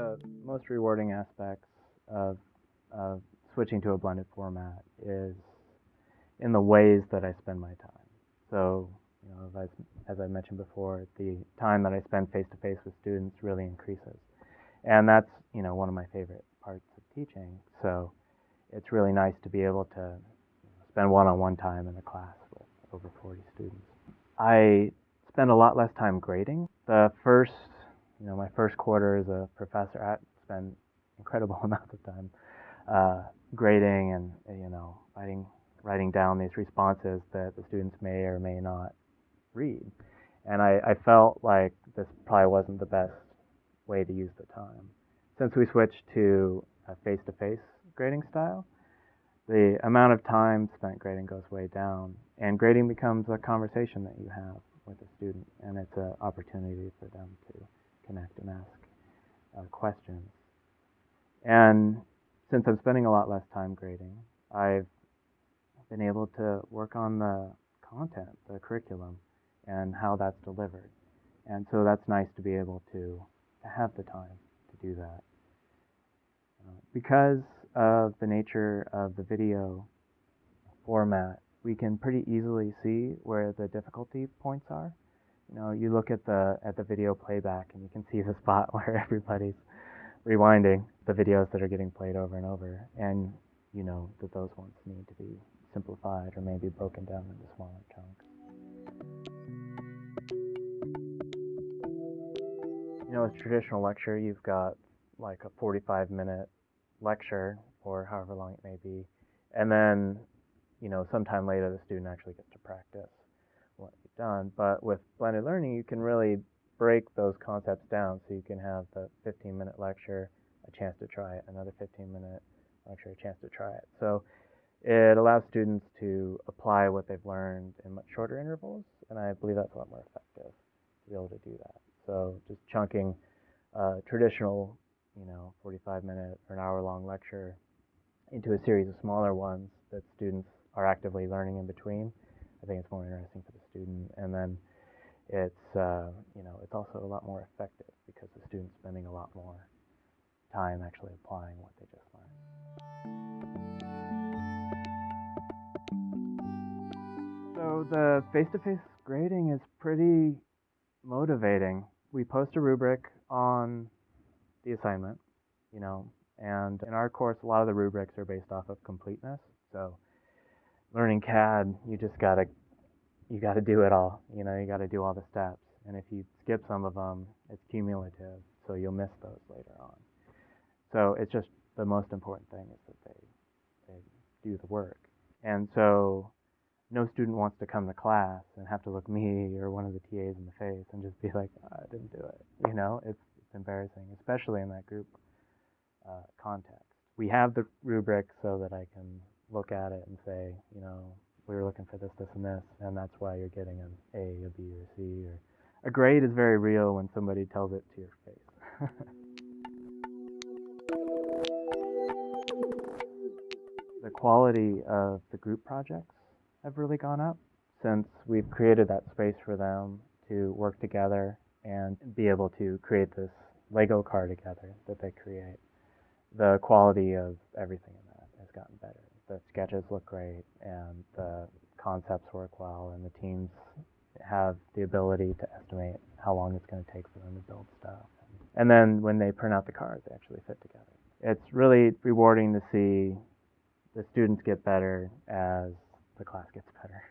the most rewarding aspects of, of switching to a blended format is in the ways that I spend my time. So, you know, as, as I mentioned before, the time that I spend face to face with students really increases. And that's, you know, one of my favorite parts of teaching. So it's really nice to be able to spend one-on-one time in a class with over 40 students. I spend a lot less time grading. The first you know, my first quarter as a professor, I spent incredible amount of time uh, grading and you know writing writing down these responses that the students may or may not read. And I, I felt like this probably wasn't the best way to use the time. Since we switched to a face-to-face grading style, the amount of time spent grading goes way down, and grading becomes a conversation that you have with a student, and it's an opportunity for them to connect and ask uh, questions. And since I'm spending a lot less time grading, I've been able to work on the content, the curriculum, and how that's delivered. And so that's nice to be able to, to have the time to do that. Uh, because of the nature of the video format, we can pretty easily see where the difficulty points are you know, you look at the at the video playback and you can see the spot where everybody's rewinding the videos that are getting played over and over, and you know that those ones need to be simplified or maybe broken down into smaller chunks. You know, a traditional lecture, you've got like a 45 minute lecture or however long it may be, and then you know sometime later the student actually gets to practice what you've done. But with blended learning, you can really break those concepts down so you can have the 15 minute lecture, a chance to try it, another 15 minute lecture, a chance to try it. So it allows students to apply what they've learned in much shorter intervals, and I believe that's a lot more effective to be able to do that. So just chunking a traditional, you know, 45 minute or an hour long lecture into a series of smaller ones that students are actively learning in between I think it's more interesting for the student. And then it's, uh, you know, it's also a lot more effective because the student's spending a lot more time actually applying what they just learned. So the face-to-face -face grading is pretty motivating. We post a rubric on the assignment, you know, and in our course, a lot of the rubrics are based off of completeness. So learning CAD, you just gotta you gotta do it all. You know, you gotta do all the steps. And if you skip some of them, it's cumulative, so you'll miss those later on. So it's just the most important thing is that they they do the work. And so no student wants to come to class and have to look me or one of the TAs in the face and just be like, oh, I didn't do it. You know, it's, it's embarrassing, especially in that group uh, context. We have the rubric so that I can look at it and say, you know, we were looking for this, this, and this, and that's why you're getting an A, a B, or a C. Or a grade is very real when somebody tells it to your face. the quality of the group projects have really gone up since we've created that space for them to work together and be able to create this Lego car together that they create. The quality of everything in that has gotten better the sketches look great and the concepts work well and the teams have the ability to estimate how long it's going to take for them to build stuff. And then when they print out the cards, they actually fit together. It's really rewarding to see the students get better as the class gets better.